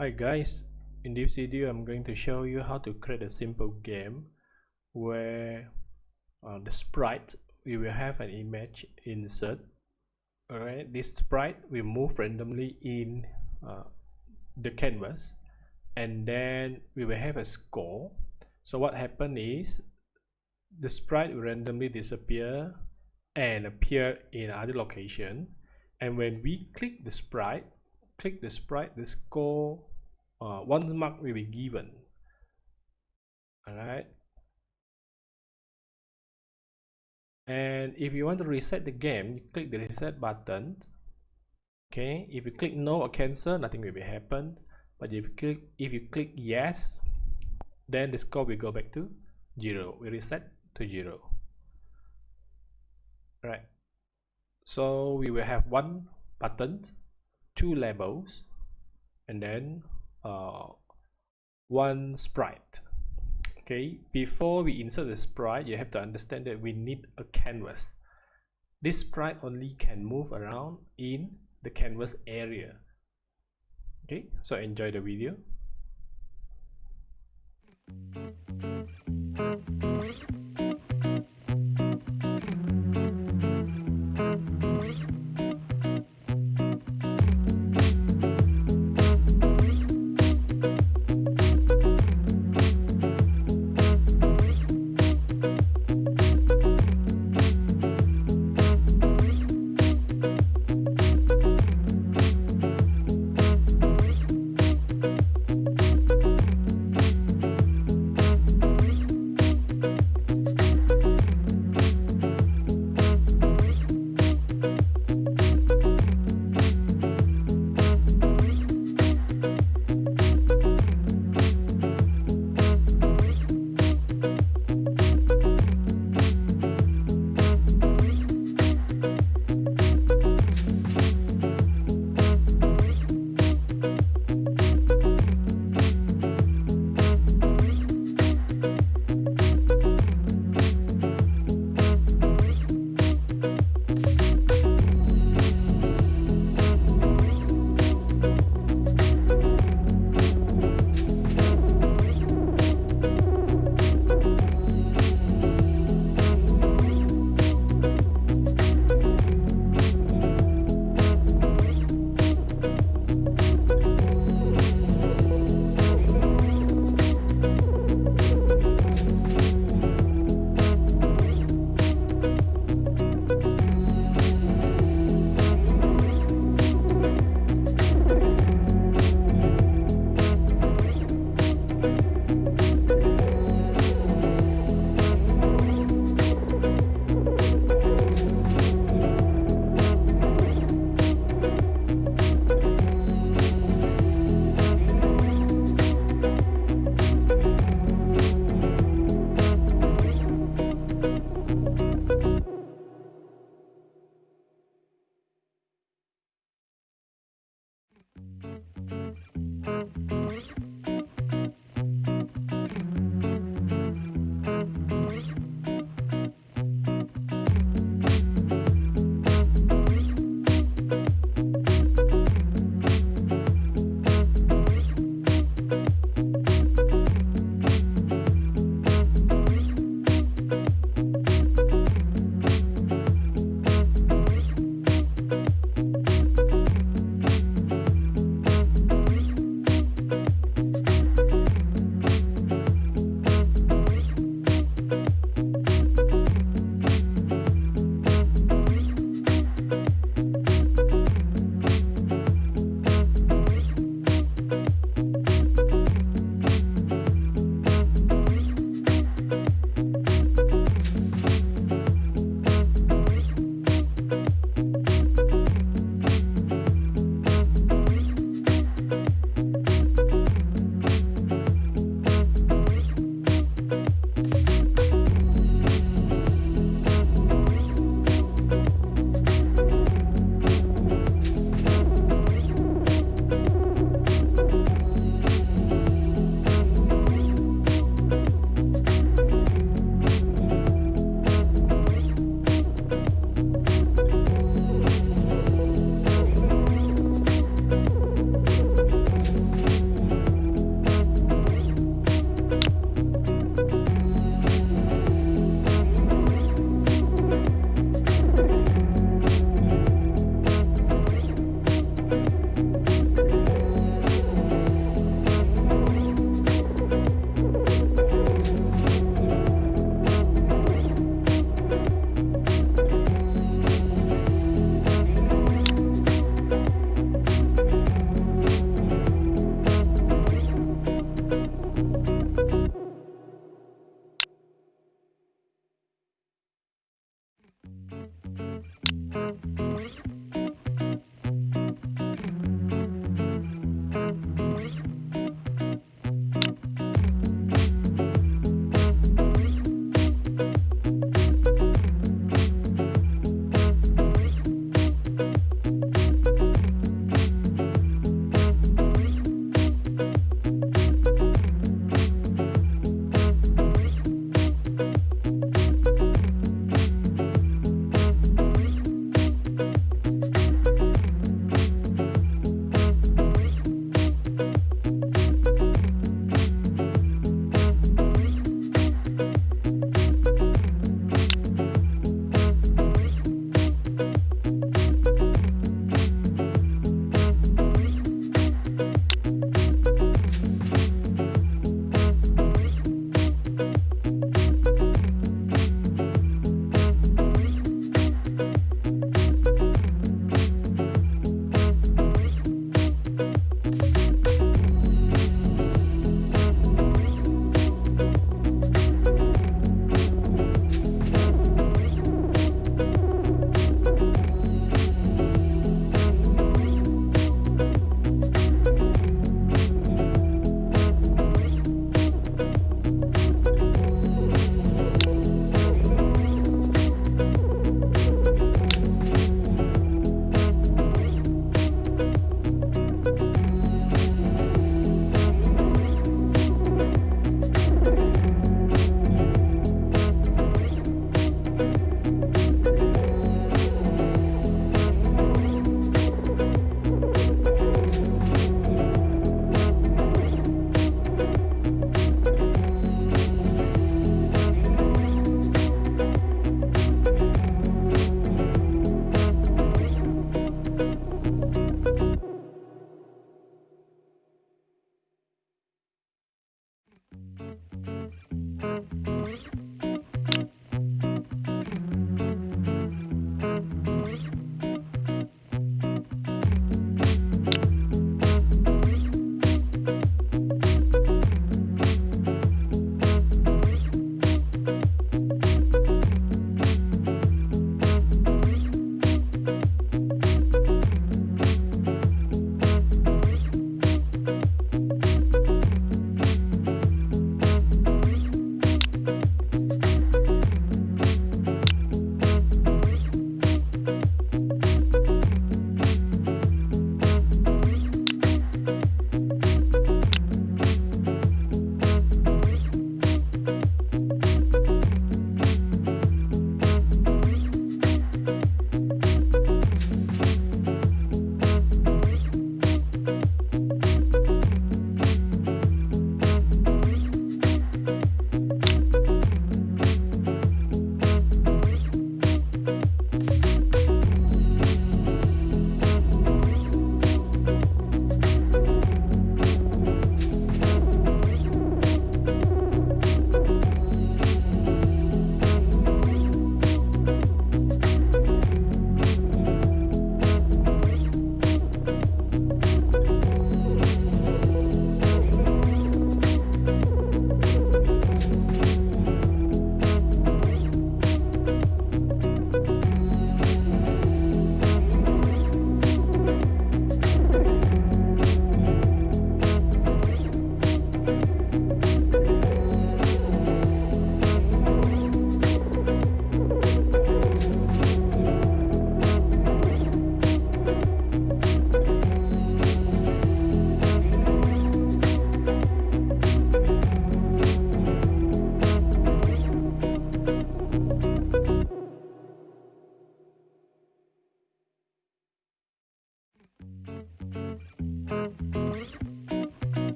Hi guys, in this video I'm going to show you how to create a simple game where uh, the sprite we will have an image insert. Alright this sprite will move randomly in uh, the canvas. And then we will have a score. So what happened is the sprite will randomly disappear and appear in other location. And when we click the sprite click the sprite the score uh, one mark will be given. All right and if you want to reset the game you click the reset button. Okay? If you click no or cancel nothing will be happen but if you click if you click yes then the score will go back to zero. We reset to zero. Right so we will have one button two labels and then uh, one sprite. Okay before we insert the sprite you have to understand that we need a canvas. This sprite only can move around in the canvas area. Okay so enjoy the video